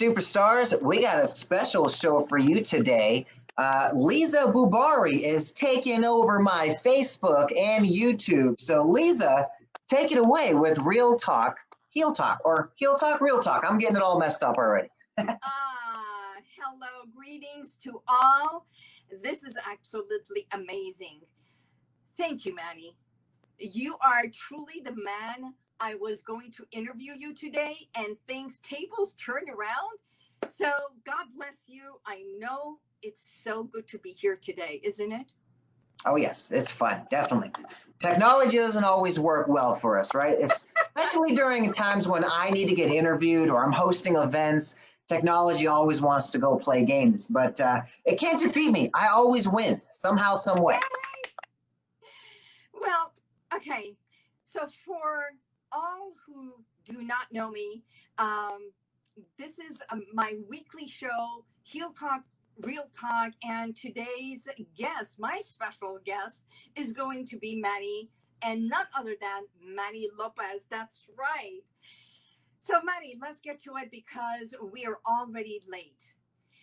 superstars. We got a special show for you today. Uh, Lisa Bubari is taking over my Facebook and YouTube. So, Lisa, take it away with Real Talk, Heel Talk, or Heel Talk, Real Talk. I'm getting it all messed up already. Ah, hello, greetings to all. This is absolutely amazing. Thank you, Manny. You are truly the man I was going to interview you today, and things tables turned around. So God bless you. I know it's so good to be here today, isn't it? Oh yes, it's fun, definitely. Technology doesn't always work well for us, right? It's, especially during times when I need to get interviewed or I'm hosting events. Technology always wants to go play games, but uh, it can't defeat me. I always win somehow, some way. Well, okay. So for all who do not know me, um, this is um, my weekly show, Heel Talk, Real Talk, and today's guest, my special guest, is going to be Manny, and none other than Manny Lopez. That's right. So, Manny, let's get to it because we are already late.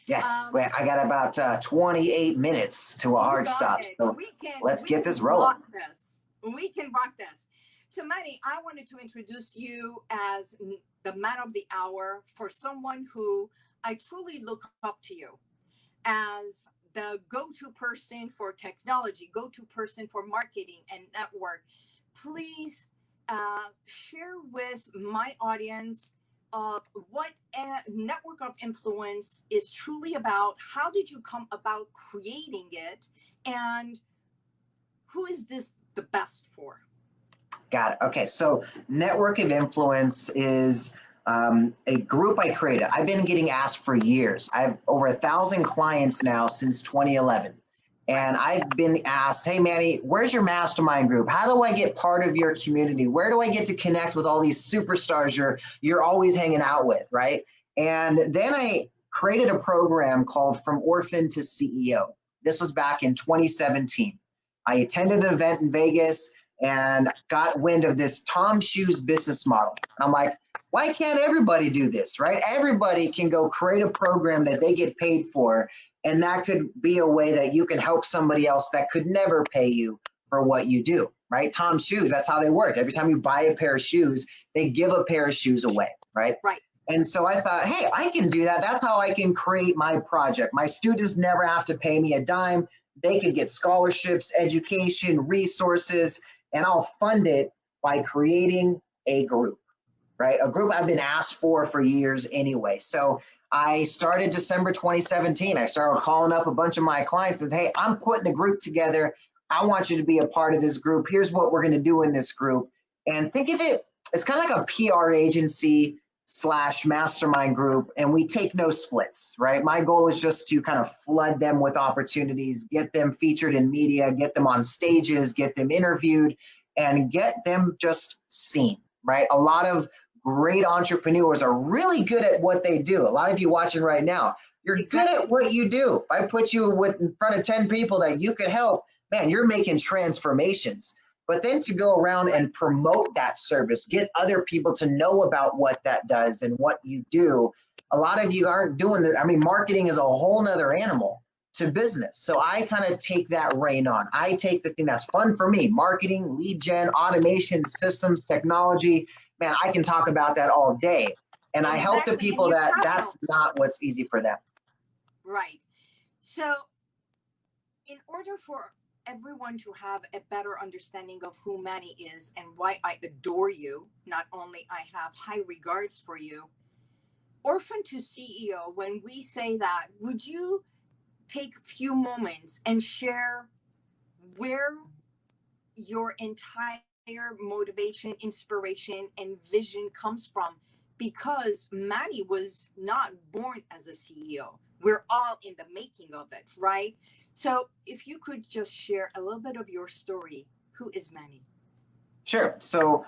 Yes, um, wait, I got about uh, 28 minutes to a hard stop. It. So can, let's get this rolling. This. We can rock this. Manny, I wanted to introduce you as the man of the hour for someone who I truly look up to you as the go-to person for technology, go-to person for marketing and network. Please uh, share with my audience of what a network of influence is truly about. How did you come about creating it? And who is this the best for? Got it. Okay, so network of influence is um, a group I created. I've been getting asked for years. I have over a thousand clients now since 2011. And I've been asked, hey, Manny, where's your mastermind group? How do I get part of your community? Where do I get to connect with all these superstars you're, you're always hanging out with, right? And then I created a program called From Orphan to CEO. This was back in 2017. I attended an event in Vegas and got wind of this TOMS Shoes business model. And I'm like, why can't everybody do this, right? Everybody can go create a program that they get paid for, and that could be a way that you can help somebody else that could never pay you for what you do, right? TOMS Shoes, that's how they work. Every time you buy a pair of shoes, they give a pair of shoes away, right? Right. And so I thought, hey, I can do that. That's how I can create my project. My students never have to pay me a dime. They can get scholarships, education, resources, and I'll fund it by creating a group, right? A group I've been asked for for years anyway. So I started December 2017. I started calling up a bunch of my clients and hey, I'm putting a group together. I want you to be a part of this group. Here's what we're going to do in this group. And think of it, it's kind of like a PR agency slash mastermind group and we take no splits right? My goal is just to kind of flood them with opportunities get them featured in media get them on stages get them interviewed and get them just seen right? A lot of great entrepreneurs are really good at what they do. A lot of you watching right now you're good at what you do. If i put you with in front of 10 people that you could help man you're making transformations but then to go around and promote that service, get other people to know about what that does and what you do. A lot of you aren't doing that. I mean, marketing is a whole nother animal to business. So I kind of take that reign on. I take the thing that's fun for me marketing, lead gen, automation, systems, technology. Man, I can talk about that all day. And exactly. I help the people that that's not what's easy for them. Right. So, in order for everyone to have a better understanding of who Manny is and why I adore you. Not only I have high regards for you. Orphan to CEO, when we say that, would you take a few moments and share where your entire motivation, inspiration, and vision comes from? Because Manny was not born as a CEO. We're all in the making of it, right? So if you could just share a little bit of your story, who is Manny? Sure. So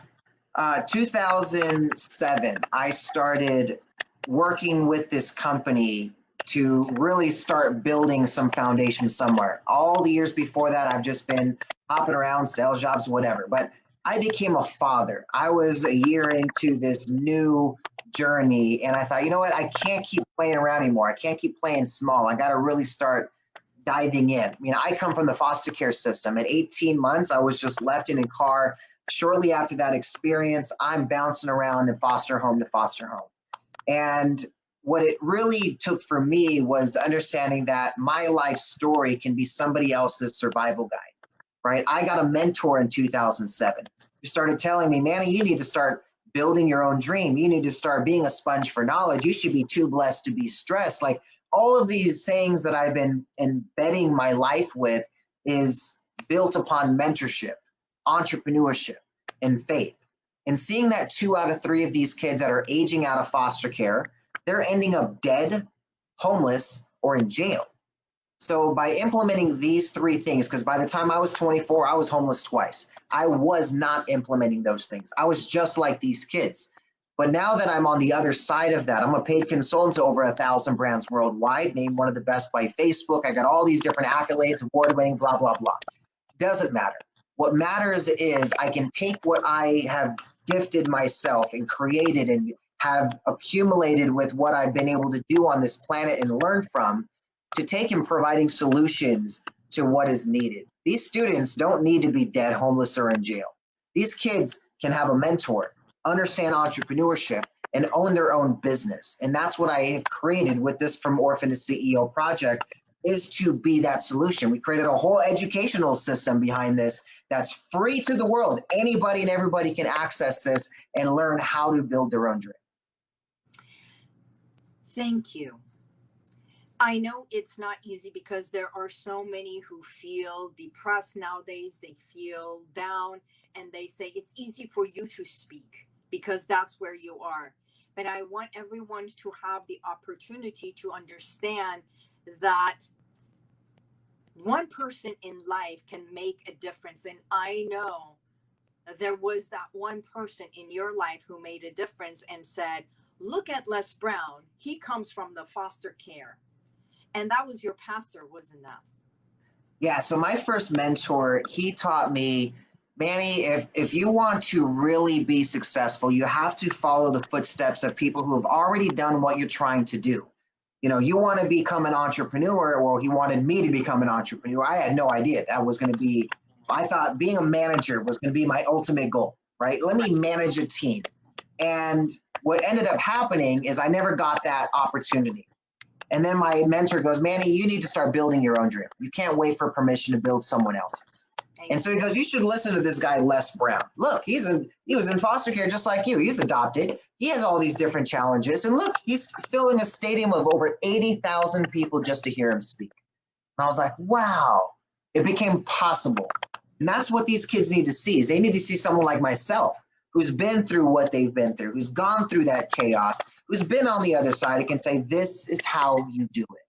uh, 2007, I started working with this company to really start building some foundation somewhere. All the years before that, I've just been hopping around, sales jobs, whatever. But I became a father. I was a year into this new journey and I thought, you know what? I can't keep playing around anymore. I can't keep playing small. I got to really start diving in. I mean, I come from the foster care system. At 18 months, I was just left in a car. Shortly after that experience, I'm bouncing around in foster home to foster home. And what it really took for me was understanding that my life story can be somebody else's survival guide, right? I got a mentor in 2007 who started telling me, Manny, you need to start building your own dream. You need to start being a sponge for knowledge. You should be too blessed to be stressed. Like all of these sayings that I've been embedding my life with is built upon mentorship, entrepreneurship, and faith. And seeing that two out of three of these kids that are aging out of foster care, they're ending up dead, homeless, or in jail. So by implementing these three things, because by the time I was 24, I was homeless twice. I was not implementing those things. I was just like these kids. But now that I'm on the other side of that, I'm a paid consultant to over a thousand brands worldwide, named one of the best by Facebook. I got all these different accolades, award winning, blah, blah, blah. Doesn't matter. What matters is I can take what I have gifted myself and created and have accumulated with what I've been able to do on this planet and learn from to take in providing solutions to what is needed. These students don't need to be dead, homeless, or in jail. These kids can have a mentor understand entrepreneurship, and own their own business. And that's what I have created with this From Orphan to CEO project is to be that solution. We created a whole educational system behind this that's free to the world. Anybody and everybody can access this and learn how to build their own dream. Thank you. I know it's not easy because there are so many who feel depressed nowadays. They feel down and they say it's easy for you to speak because that's where you are. But I want everyone to have the opportunity to understand that one person in life can make a difference. And I know there was that one person in your life who made a difference and said, Look at Les Brown. He comes from the foster care. And that was your pastor, wasn't that? Yeah. So my first mentor, he taught me Manny, if, if you want to really be successful, you have to follow the footsteps of people who have already done what you're trying to do. You know, you want to become an entrepreneur, well, he wanted me to become an entrepreneur. I had no idea that was going to be, I thought being a manager was going to be my ultimate goal, right? Let me manage a team. And what ended up happening is I never got that opportunity. And then my mentor goes, Manny, you need to start building your own dream. You can't wait for permission to build someone else's. And so he goes, you should listen to this guy, Les Brown. Look, he's in he was in foster care just like you. He's adopted. He has all these different challenges. And look, he's filling a stadium of over 80,000 people just to hear him speak. And I was like, wow, it became possible. And that's what these kids need to see is they need to see someone like myself who's been through what they've been through, who's gone through that chaos, who's been on the other side and can say, this is how you do it.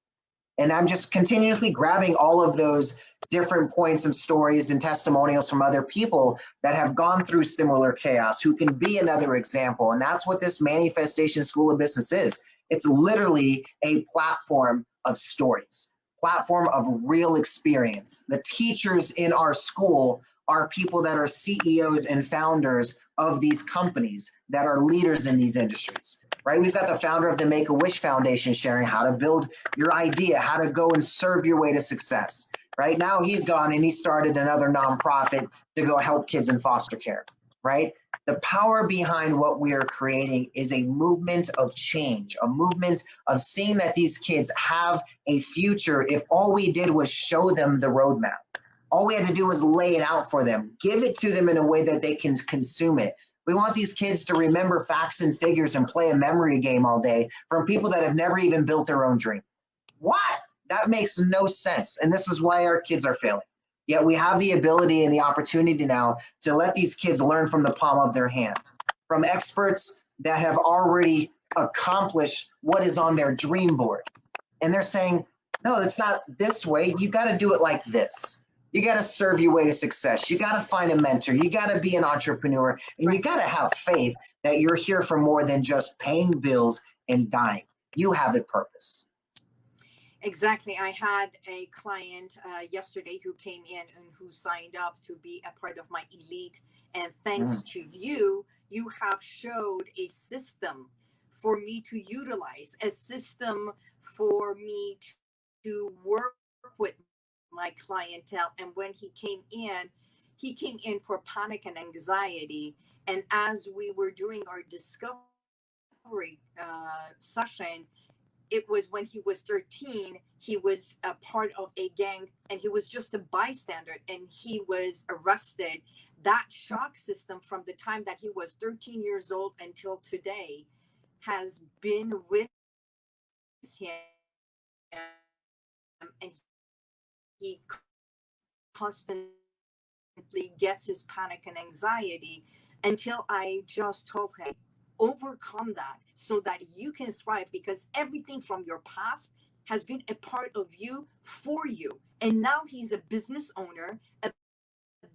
And I'm just continuously grabbing all of those different points and stories and testimonials from other people that have gone through similar chaos who can be another example. And that's what this Manifestation School of Business is. It's literally a platform of stories, platform of real experience. The teachers in our school are people that are CEOs and founders of these companies that are leaders in these industries, right? We've got the founder of the Make a Wish Foundation sharing how to build your idea, how to go and serve your way to success right? Now he's gone and he started another nonprofit to go help kids in foster care, right? The power behind what we are creating is a movement of change, a movement of seeing that these kids have a future if all we did was show them the roadmap. All we had to do was lay it out for them, give it to them in a way that they can consume it. We want these kids to remember facts and figures and play a memory game all day from people that have never even built their own dream. What? That makes no sense. And this is why our kids are failing. Yet we have the ability and the opportunity now to let these kids learn from the palm of their hand, from experts that have already accomplished what is on their dream board. And they're saying, no, it's not this way. You got to do it like this. You got to serve your way to success. You got to find a mentor. You got to be an entrepreneur. And you got to have faith that you're here for more than just paying bills and dying. You have a purpose. Exactly. I had a client uh, yesterday who came in and who signed up to be a part of my elite. And thanks mm. to you, you have showed a system for me to utilize, a system for me to work with my clientele. And when he came in, he came in for panic and anxiety. And as we were doing our discovery uh, session, it was when he was 13 he was a part of a gang and he was just a bystander and he was arrested that shock system from the time that he was 13 years old until today has been with him and he constantly gets his panic and anxiety until i just told him overcome that so that you can thrive because everything from your past has been a part of you for you. And now he's a business owner, a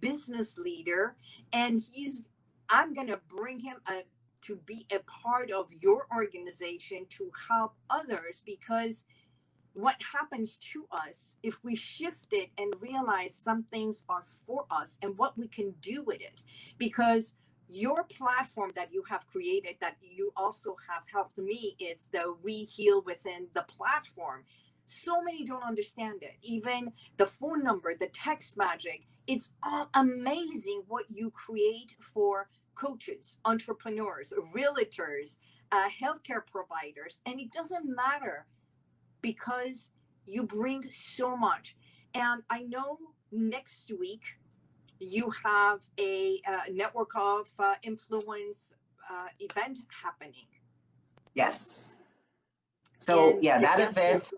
business leader, and he's, I'm going to bring him a, to be a part of your organization to help others because what happens to us if we shift it and realize some things are for us and what we can do with it? Because your platform that you have created that you also have helped me it's the we heal within the platform. So many don't understand it. Even the phone number the text magic it's all amazing what you create for coaches entrepreneurs realtors uh, healthcare providers and it doesn't matter because you bring so much and i know next week you have a uh, network of uh, influence uh, event happening. Yes. So and yeah, that event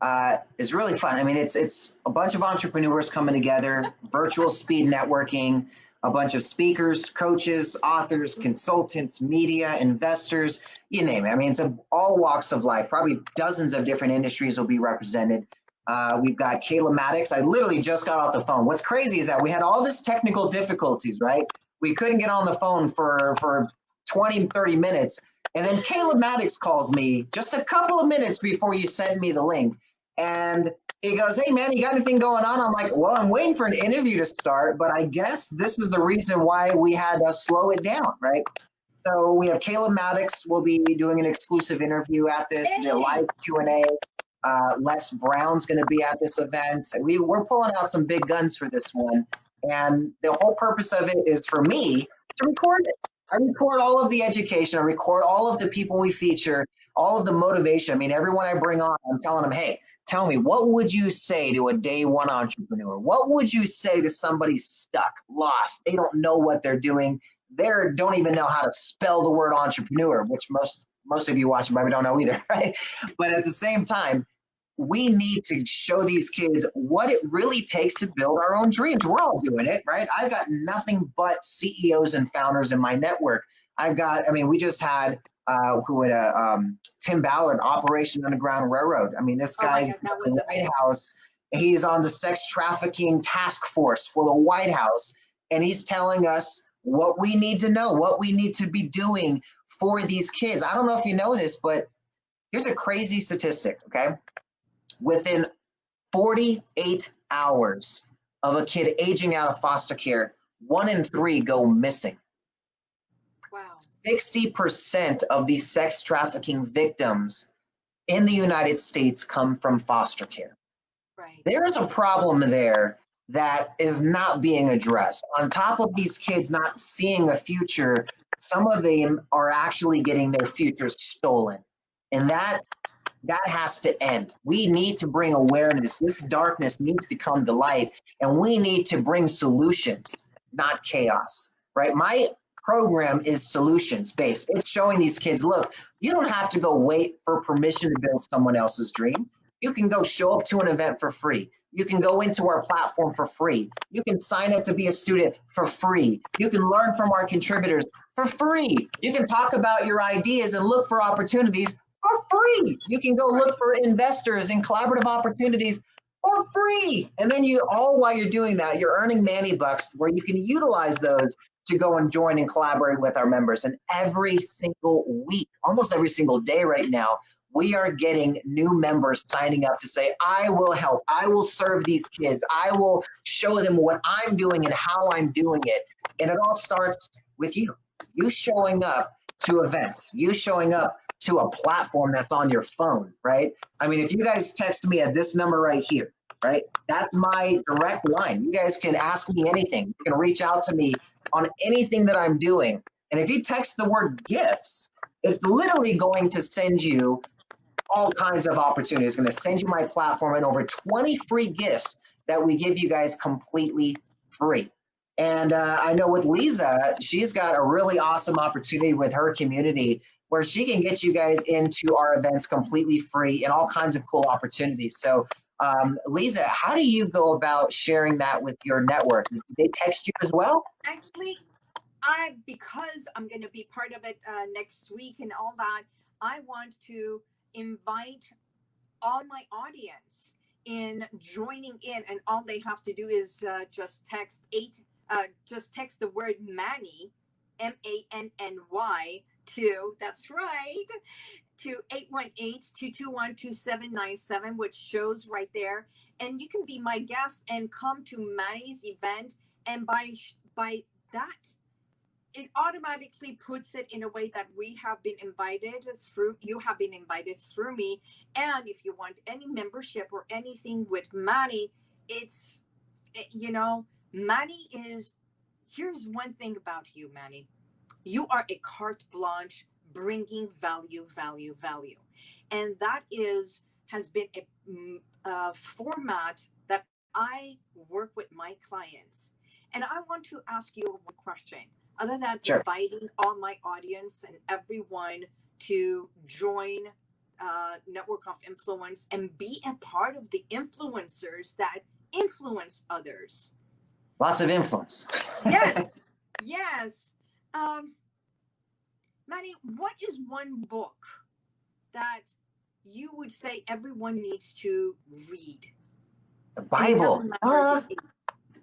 uh, is really fun. I mean, it's it's a bunch of entrepreneurs coming together, virtual speed networking, a bunch of speakers, coaches, authors, consultants, media, investors, you name it. I mean, it's a, all walks of life. Probably dozens of different industries will be represented. Uh, we've got Kayla Maddox. I literally just got off the phone. What's crazy is that we had all this technical difficulties, right? We couldn't get on the phone for, for 20, 30 minutes. And then Kayla Maddox calls me just a couple of minutes before you sent me the link. And he goes, Hey, man, you got anything going on? I'm like, Well, I'm waiting for an interview to start, but I guess this is the reason why we had to slow it down, right? So we have Kayla Maddox. We'll be doing an exclusive interview at this, hey. live Q&A. Uh, Les Brown's going to be at this event. We, we're pulling out some big guns for this one. And the whole purpose of it is for me to record it. I record all of the education, I record all of the people we feature, all of the motivation. I mean, everyone I bring on, I'm telling them, hey, tell me, what would you say to a day one entrepreneur? What would you say to somebody stuck, lost? They don't know what they're doing. They don't even know how to spell the word entrepreneur, which most most of you watching probably don't know either, right? But at the same time, we need to show these kids what it really takes to build our own dreams. We're all doing it, right? I've got nothing but CEOs and founders in my network. I've got, I mean, we just had uh, who had a um, Tim Ballard, Operation Underground Railroad. I mean, this oh guy's oh God, in the White House. He's on the sex trafficking task force for the White House, and he's telling us what we need to know, what we need to be doing for these kids. I don't know if you know this, but here's a crazy statistic, okay? Within 48 hours of a kid aging out of foster care, one in three go missing. Wow. 60% of these sex trafficking victims in the United States come from foster care. Right. There is a problem there that is not being addressed. On top of these kids not seeing a future, some of them are actually getting their futures stolen. And that that has to end. We need to bring awareness. This darkness needs to come to light and we need to bring solutions, not chaos. Right? My program is solutions based. It's showing these kids, look, you don't have to go wait for permission to build someone else's dream. You can go show up to an event for free. You can go into our platform for free. You can sign up to be a student for free. You can learn from our contributors for free. You can talk about your ideas and look for opportunities for free. You can go look for investors and collaborative opportunities for free. And then you all while you're doing that, you're earning Manny bucks where you can utilize those to go and join and collaborate with our members. And every single week, almost every single day right now, we are getting new members signing up to say, I will help, I will serve these kids, I will show them what I'm doing and how I'm doing it. And it all starts with you, you showing up to events, you showing up to a platform that's on your phone, right? I mean, if you guys text me at this number right here, right? That's my direct line. You guys can ask me anything. You can reach out to me on anything that I'm doing. And if you text the word gifts, it's literally going to send you all kinds of opportunities. It's going to send you my platform and over 20 free gifts that we give you guys completely free. And uh, I know with Lisa, she's got a really awesome opportunity with her community where she can get you guys into our events completely free and all kinds of cool opportunities. So, um, Lisa, how do you go about sharing that with your network? Did they text you as well? Actually, I because I'm going to be part of it uh, next week and all that. I want to invite all my audience in joining in, and all they have to do is uh, just text eight. Uh, just text the word Manny, M A N N Y, to that's right, to 818-221-2797, which shows right there. And you can be my guest and come to Manny's event. And by by that, it automatically puts it in a way that we have been invited through you have been invited through me and if you want any membership or anything with Manny it's you know Manny is here's one thing about you Manny you are a carte blanche bringing value value value and that is has been a, mm, a format that I work with my clients and I want to ask you one question other than sure. inviting all my audience and everyone to join uh, Network of Influence and be a part of the influencers that influence others. Lots of influence. yes, yes. Um, Manny, what is one book that you would say everyone needs to read? The Bible. Uh,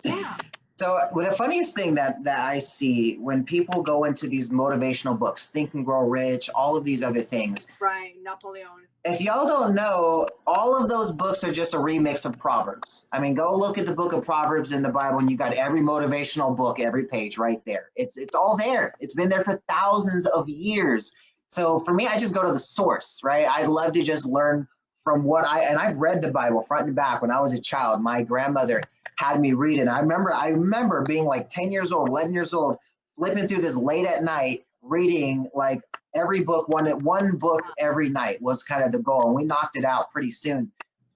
yeah. So well, the funniest thing that that I see when people go into these motivational books, Think and Grow Rich, all of these other things. Right, Napoleon. If y'all don't know, all of those books are just a remix of Proverbs. I mean, go look at the book of Proverbs in the Bible, and you got every motivational book, every page right there. It's it's all there. It's been there for thousands of years. So for me, I just go to the source, right? I love to just learn from what I and I've read the Bible front and back when I was a child. My grandmother had me read it. I remember I remember being like 10 years old, 11 years old, flipping through this late at night, reading like every book, one one book every night was kind of the goal. And we knocked it out pretty soon.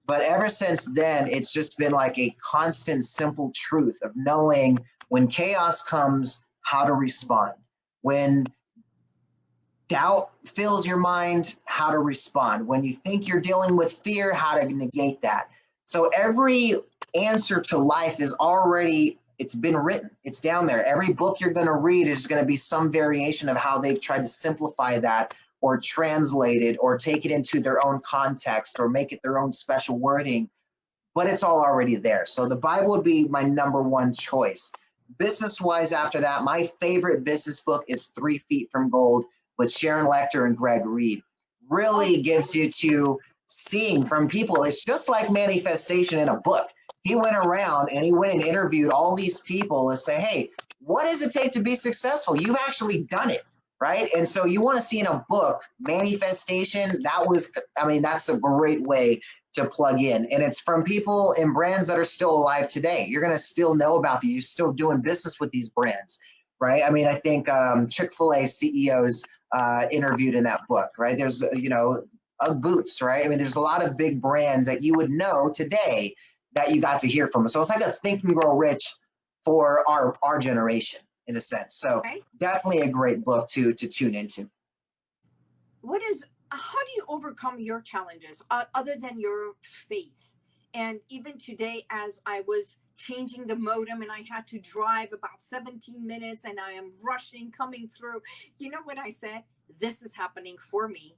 But ever since then, it's just been like a constant, simple truth of knowing when chaos comes, how to respond. When doubt fills your mind, how to respond. When you think you're dealing with fear, how to negate that. So every answer to life is already it's been written it's down there. Every book you're going to read is going to be some variation of how they've tried to simplify that or translate it or take it into their own context or make it their own special wording but it's all already there. So the bible would be my number one choice. Business wise after that my favorite business book is three feet from gold with sharon lechter and greg reid really gives you to seeing from people it's just like manifestation in a book he went around and he went and interviewed all these people and say, hey, what does it take to be successful? You've actually done it, right? And so you want to see in a book manifestation. That was, I mean, that's a great way to plug in. And it's from people and brands that are still alive today. You're going to still know about. You're still doing business with these brands, right? I mean, I think um, Chick fil A CEOs uh, interviewed in that book, right? There's, you know, Ugg boots, right? I mean, there's a lot of big brands that you would know today that you got to hear from. So it's like a think and grow rich for our our generation in a sense. So okay. definitely a great book to to tune into. What is how do you overcome your challenges uh, other than your faith? And even today, as I was changing the modem and I had to drive about 17 minutes and I am rushing coming through, you know what I said? This is happening for me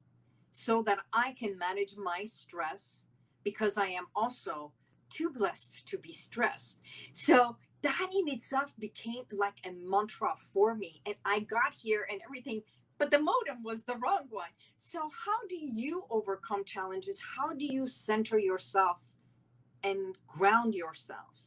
so that I can manage my stress because I am also too blessed to be stressed. So that in itself became like a mantra for me. And I got here and everything, but the modem was the wrong one. So, how do you overcome challenges? How do you center yourself and ground yourself?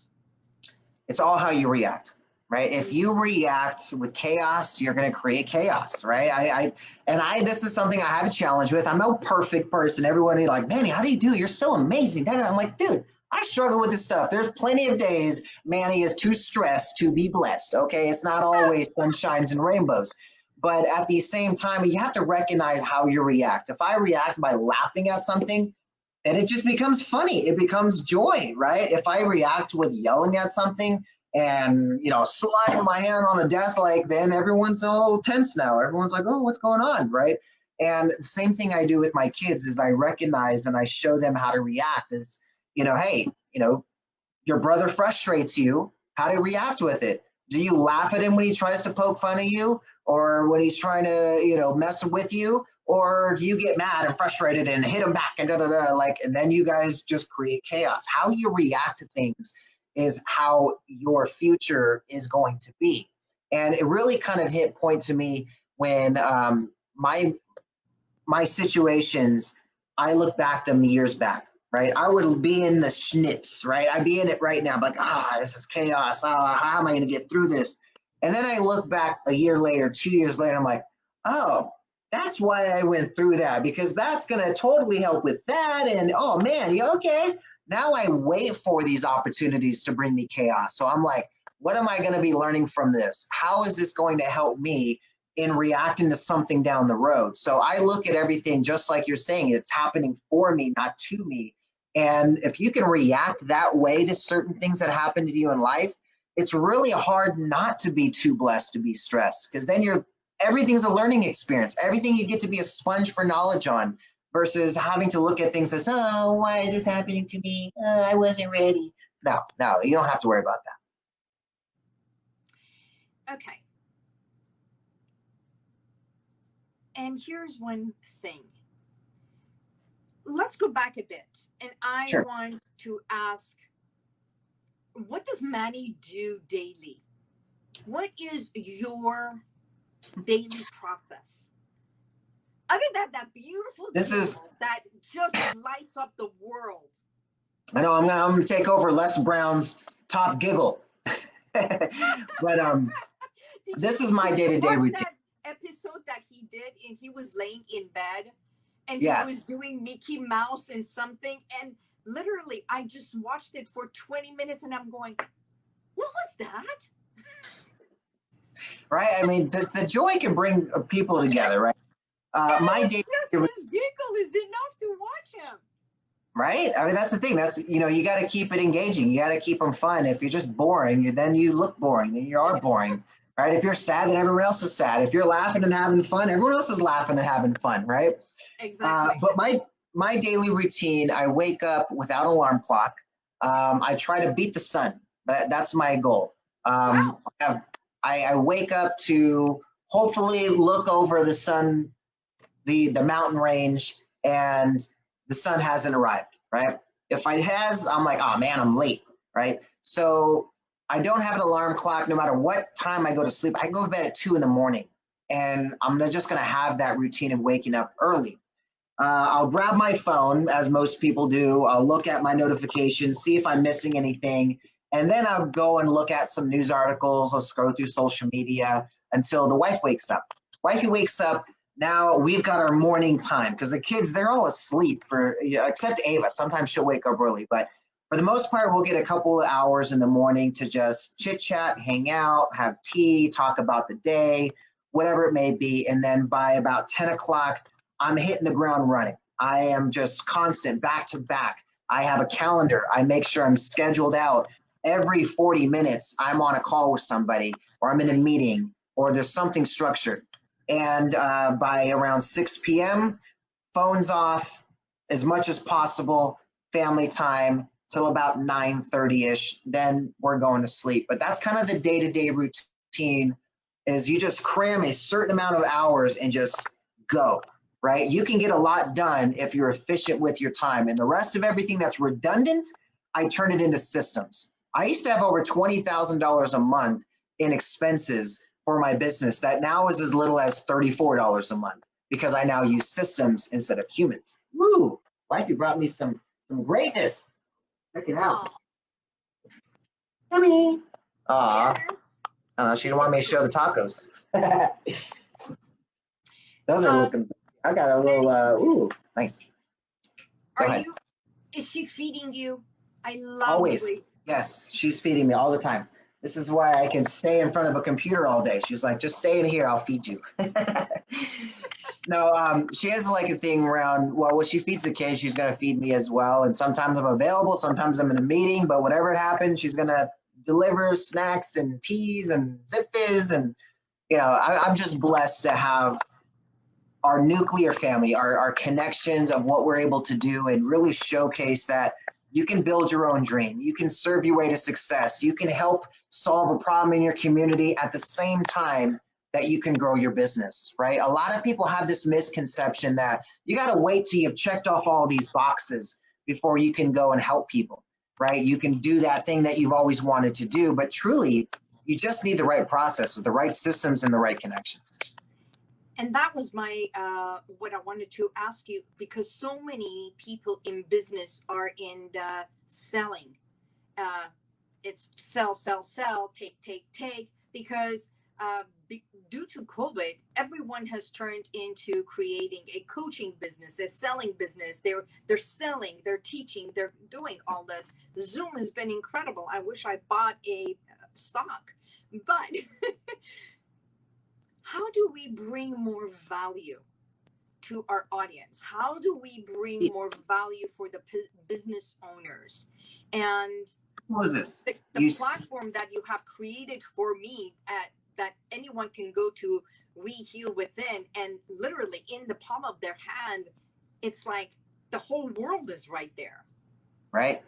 It's all how you react, right? If you react with chaos, you're going to create chaos, right? I, I, and I, this is something I have a challenge with. I'm no perfect person. Everybody like, Manny, how do you do? You're so amazing. I'm like, dude, I struggle with this stuff. There's plenty of days Manny is too stressed to be blessed. Okay. It's not always sunshines and rainbows. But at the same time, you have to recognize how you react. If I react by laughing at something, then it just becomes funny. It becomes joy, right? If I react with yelling at something and you know sliding my hand on a desk, like then everyone's all tense now. Everyone's like, "Oh, what's going on?" Right? And the same thing I do with my kids is I recognize and I show them how to react. Is you know, hey, you know, your brother frustrates you. How to react with it? Do you laugh at him when he tries to poke fun of you, or when he's trying to, you know, mess with you, or do you get mad and frustrated and hit him back and da da da like, and then you guys just create chaos? How you react to things is how your future is going to be, and it really kind of hit point to me when um, my my situations. I look back them years back right? I would be in the schnips, right? I'd be in it right now, like, ah, this is chaos. Ah, how am I going to get through this? And then I look back a year later, two years later, I'm like, oh, that's why I went through that because that's going to totally help with that. And oh man, you okay? Now I wait for these opportunities to bring me chaos. So I'm like, what am I going to be learning from this? How is this going to help me in reacting to something down the road? So I look at everything just like you're saying, it's happening for me, not to me. And if you can react that way to certain things that happen to you in life, it's really hard not to be too blessed to be stressed because then you're everything's a learning experience. Everything you get to be a sponge for knowledge on versus having to look at things as, oh, why is this happening to me? Oh, I wasn't ready. No, no, you don't have to worry about that. Okay. And here's one thing let's go back a bit. And I sure. want to ask what does Manny do daily? What is your daily process? Other than that that beautiful this is that just lights up the world. I know I'm gonna I'm gonna take over Les Brown's top giggle. but um this is my day-to-day routine. episode that he did and he was laying in bed and yes. he was doing Mickey Mouse and something. And literally, I just watched it for 20 minutes and I'm going, what was that? Right? I mean, the, the joy can bring people together, right? Uh, my day, just his giggle is enough to watch him. Right? I mean, that's the thing. That's, you know, you got to keep it engaging. You got to keep them fun. If you're just boring, you, then you look boring, then you are boring. Right? If you're sad, then everyone else is sad. If you're laughing and having fun, everyone else is laughing and having fun, right? Exactly. Uh, but my my daily routine, I wake up without alarm clock. Um, I try to beat the sun. That, that's my goal. Um, wow. I, have, I, I wake up to hopefully look over the sun, the the mountain range, and the sun hasn't arrived. Right. If it has, I'm like, oh man, I'm late. Right. So I don't have an alarm clock. No matter what time I go to sleep, I go to bed at two in the morning, and I'm just gonna have that routine of waking up early. Uh, I'll grab my phone, as most people do. I'll look at my notifications, see if I'm missing anything, and then I'll go and look at some news articles. I'll scroll through social media until the wife wakes up. Wifey wakes up. Now we've got our morning time because the kids they're all asleep for except Ava. Sometimes she'll wake up early, but for the most part, we'll get a couple of hours in the morning to just chit chat, hang out, have tea, talk about the day, whatever it may be, and then by about 10 o'clock, I'm hitting the ground running. I am just constant back to back. I have a calendar. I make sure I'm scheduled out. Every 40 minutes, I'm on a call with somebody, or I'm in a meeting, or there's something structured. And uh, by around 6 p.m., phones off as much as possible, family time till about 9:30ish. Then we're going to sleep. But that's kind of the day-to-day routine. Is you just cram a certain amount of hours and just go right? You can get a lot done if you're efficient with your time. And the rest of everything that's redundant, I turn it into systems. I used to have over $20,000 a month in expenses for my business that now is as little as $34 a month because I now use systems instead of humans. Woo! Life, you brought me some some greatness. Check it out. Yummy. Aw. Uh, she didn't want me to show the tacos. Those are Uh, looking. I got a little. Uh, ooh, nice. Go Are ahead. you? Is she feeding you? I love Always. Yes, she's feeding me all the time. This is why I can stay in front of a computer all day. She's like, just stay in here, I'll feed you. no, um, she has like a thing around, well, when she feeds the kids, she's going to feed me as well. And sometimes I'm available, sometimes I'm in a meeting, but whatever it happens, she's going to deliver snacks and teas and Zipfizz. And, you know, I, I'm just blessed to have our nuclear family, our, our connections of what we're able to do and really showcase that you can build your own dream. You can serve your way to success. You can help solve a problem in your community at the same time that you can grow your business, right? A lot of people have this misconception that you got to wait till you've checked off all these boxes before you can go and help people, right? You can do that thing that you've always wanted to do, but truly, you just need the right processes, the right systems, and the right connections. and that was my uh, what I wanted to ask you because so many people in business are in the selling. Uh, it's sell, sell, sell, take, take, take. Because uh, be, due to COVID, everyone has turned into creating a coaching business, a selling business. They're they're selling, they're teaching, they're doing all this. Zoom has been incredible. I wish I bought a uh, stock, but how do we bring more value to our audience how do we bring more value for the business owners and What is this? the, the You platform that you have created for me at that anyone can go to we heal within and literally in the palm of their hand it's like the whole world is right there right?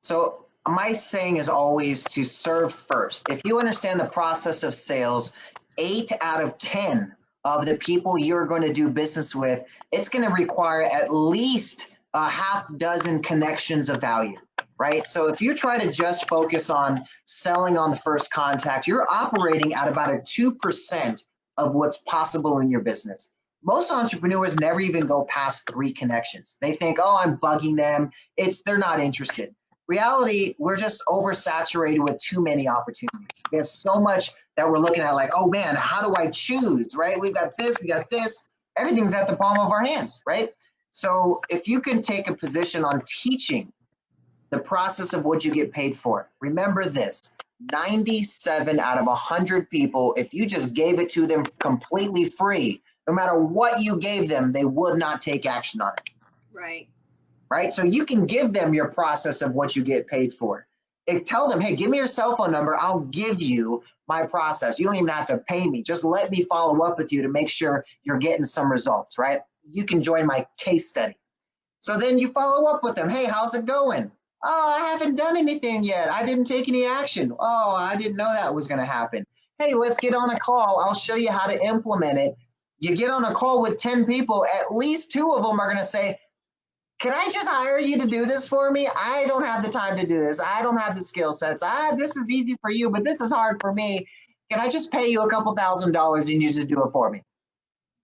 So my saying is always to serve first. If you understand the process of sales, eight out of 10 of the people you're going to do business with, it's going to require at least a half dozen connections of value, right? So if you try to just focus on selling on the first contact, you're operating at about a 2% of what's possible in your business. Most entrepreneurs never even go past three connections. They think, oh, I'm bugging them it's they're not interested. Reality, we're just oversaturated with too many opportunities. We have so much that we're looking at, like, oh man, how do I choose? Right? We've got this, we got this. Everything's at the palm of our hands, right? So if you can take a position on teaching the process of what you get paid for, remember this 97 out of 100 people, if you just gave it to them completely free, no matter what you gave them, they would not take action on it right right? So you can give them your process of what you get paid for. And tell them, hey, give me your cell phone number. I'll give you my process. You don't even have to pay me. Just let me follow up with you to make sure you're getting some results, right? You can join my case study. So then you follow up with them. Hey, how's it going? Oh, I haven't done anything yet. I didn't take any action. Oh, I didn't know that was going to happen. Hey, let's get on a call. I'll show you how to implement it. You get on a call with 10 people, at least two of them are going to say, can I just hire you to do this for me? I don't have the time to do this. I don't have the skill sets. I this is easy for you, but this is hard for me. Can I just pay you a couple thousand dollars and you just do it for me?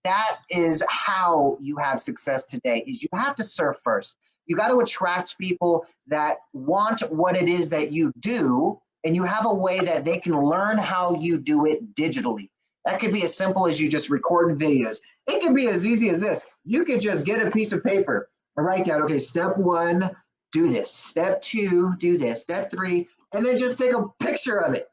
That is how you have success today. Is you have to serve first. You got to attract people that want what it is that you do and you have a way that they can learn how you do it digitally. That could be as simple as you just recording videos. It can be as easy as this. You could just get a piece of paper and write down, okay, step one, do this. Step two, do this. Step three, and then just take a picture of it.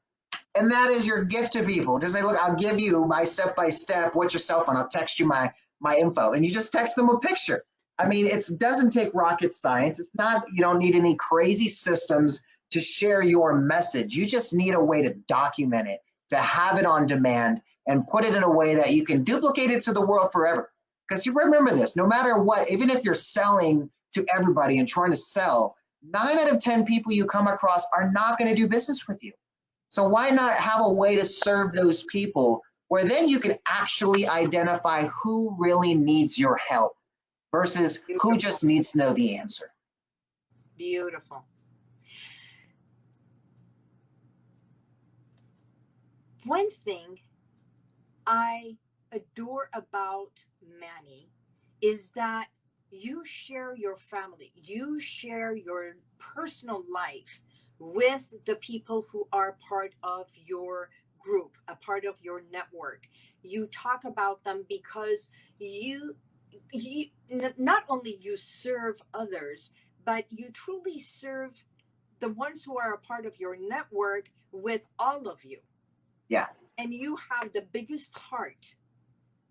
And that is your gift to people. Just say, look, I'll give you my step by step. What's your cell phone? I'll text you my my info, and you just text them a picture. I mean, it doesn't take rocket science. It's not. You don't need any crazy systems to share your message. You just need a way to document it, to have it on demand, and put it in a way that you can duplicate it to the world forever. Because you remember this, no matter what, even if you're selling to everybody and trying to sell, nine out of 10 people you come across are not going to do business with you. So why not have a way to serve those people where then you can actually identify who really needs your help versus who just needs to know the answer. Beautiful. One thing I adore about Manny is that you share your family, you share your personal life with the people who are part of your group, a part of your network. You talk about them because you you not only you serve others, but you truly serve the ones who are a part of your network with all of you. Yeah. And you have the biggest heart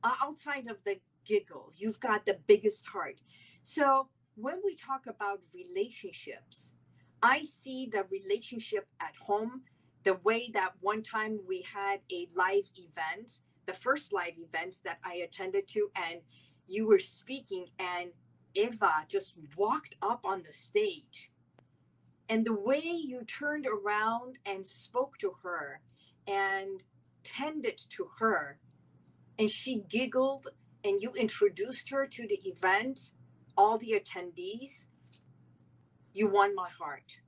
outside of the giggle. You've got the biggest heart. So when we talk about relationships, I see the relationship at home the way that one time we had a live event, the first live event that I attended to, and you were speaking, and Eva just walked up on the stage. And the way you turned around and spoke to her and tended to her, and she giggled, and you introduced her to the event, all the attendees, you won my heart.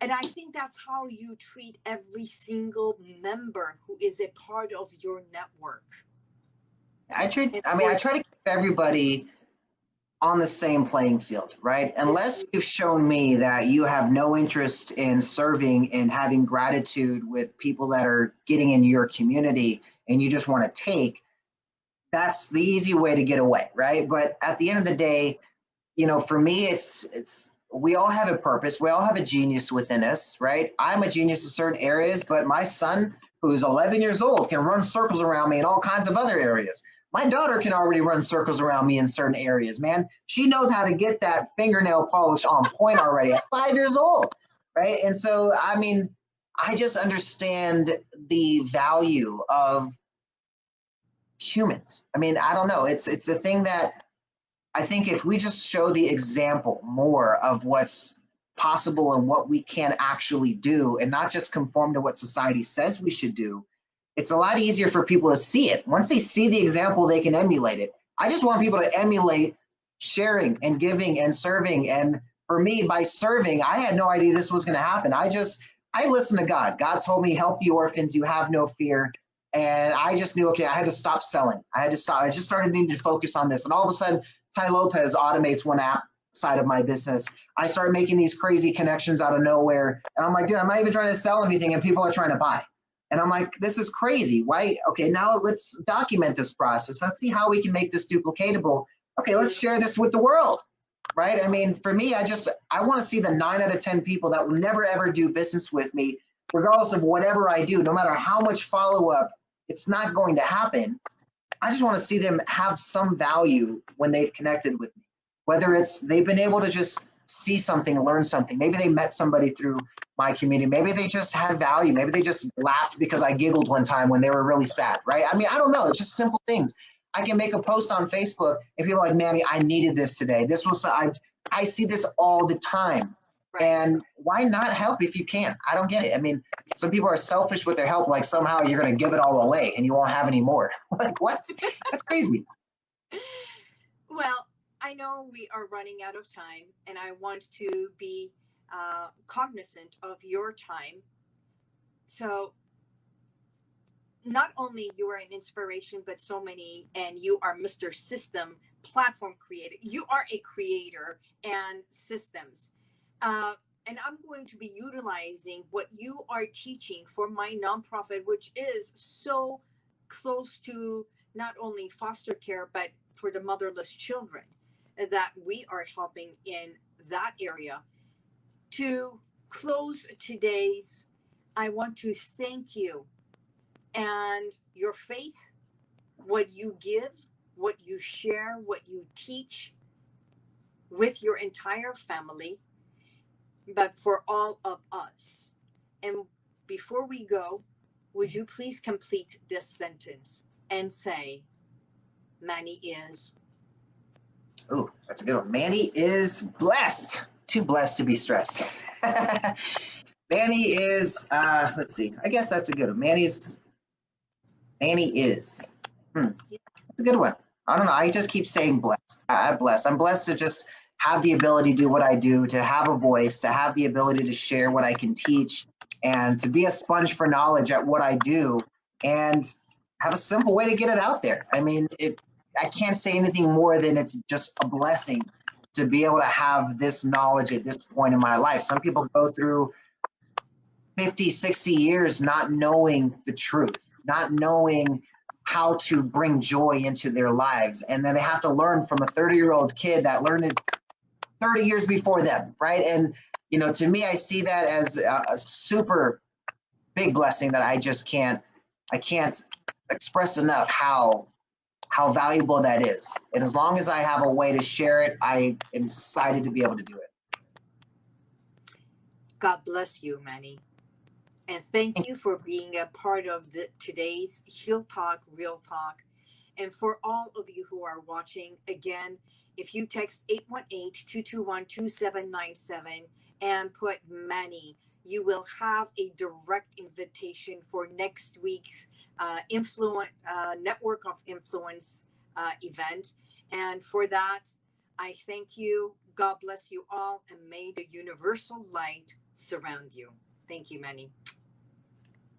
And I think that's how you treat every single member who is a part of your network. I treat, I mean, I try to keep everybody on the same playing field, right? Unless you've shown me that you have no interest in serving and having gratitude with people that are getting in your community and you just want to take, that's the easy way to get away, right? But at the end of the day, you know, for me, it's it's we all have a purpose. We all have a genius within us, right? I'm a genius in certain areas, but my son, who's 11 years old, can run circles around me in all kinds of other areas. My daughter can already run circles around me in certain areas, man. She knows how to get that fingernail polish on point already at five years old, right? And so, I mean, I just understand the value of humans. I mean, I don't know. It's it's a thing that I think if we just show the example more of what's possible and what we can actually do and not just conform to what society says we should do, it's a lot easier for people to see it. Once they see the example, they can emulate it. I just want people to emulate sharing and giving and serving. And for me, by serving, I had no idea this was going to happen. I just, I listened to God. God told me, help the orphans, you have no fear. And I just knew, okay, I had to stop selling. I had to stop. I just started needing to focus on this. And all of a sudden, Tai Lopez automates one app side of my business. I started making these crazy connections out of nowhere. And I'm like, dude, I'm not even trying to sell anything and people are trying to buy. And I'm like, this is crazy. Why? Okay, now let's document this process. Let's see how we can make this duplicatable. Okay, let's share this with the world. Right? I mean, for me, I just I want to see the nine out of 10 people that will never ever do business with me, regardless of whatever I do, no matter how much follow-up, it's not going to happen. I just want to see them have some value when they've connected with me. Whether it's they've been able to just see something, learn something. Maybe they met somebody through my community. Maybe they just had value. Maybe they just laughed because I giggled one time when they were really sad, right? I mean, I don't know. It's just simple things. I can make a post on Facebook and people are like, Manny, I needed this today. This was, I, I see this all the time. Right. And why not help if you can? I don't get it. I mean, some people are selfish with their help, like somehow you're going to give it all away and you won't have any more. like, what? That's crazy. Well, I know we are running out of time, and I want to be uh, cognizant of your time. So, not only you are an inspiration, but so many, and you are Mr. System platform creator. You are a creator and systems. Uh, and I'm going to be utilizing what you are teaching for my nonprofit, which is so close to not only foster care, but for the motherless children that we are helping in that area. To close today's, I want to thank you and your faith, what you give, what you share, what you teach with your entire family, but for all of us. And before we go, would you please complete this sentence and say, Manny is Oh, that's a good one. Manny is blessed. Too blessed to be stressed. Manny is, uh, let's see. I guess that's a good one. Manny's, Manny is. Hmm. That's a good one. I don't know. I just keep saying blessed. I'm blessed. I'm blessed to just have the ability to do what I do, to have a voice, to have the ability to share what I can teach, and to be a sponge for knowledge at what I do and have a simple way to get it out there. I mean, it I can't say anything more than it's just a blessing to be able to have this knowledge at this point in my life. Some people go through 50, 60 years not knowing the truth, not knowing how to bring joy into their lives. And then they have to learn from a 30 year old kid that learned it 30 years before them, right? And, you know, to me, I see that as a, a super big blessing that I just can't, I can't express enough how how valuable that is. And as long as I have a way to share it, I am excited to be able to do it. God bless you, Manny. And thank you for being a part of the, today's Heal Talk, Real Talk. And for all of you who are watching, again, if you text 818-221-2797 and put Manny, you will have a direct invitation for next week's uh, influence uh, network of influence uh, event. And for that, I thank you. God bless you all, and may the universal light surround you. Thank you, Manny.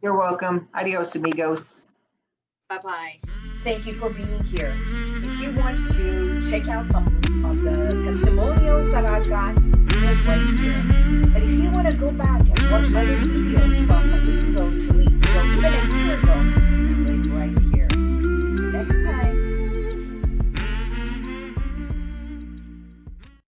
You're welcome. Adios, amigos. Bye bye. Thank you for being here. If you want to check out some of the testimonials that I've got, click right here. But if you want to go back and watch other videos from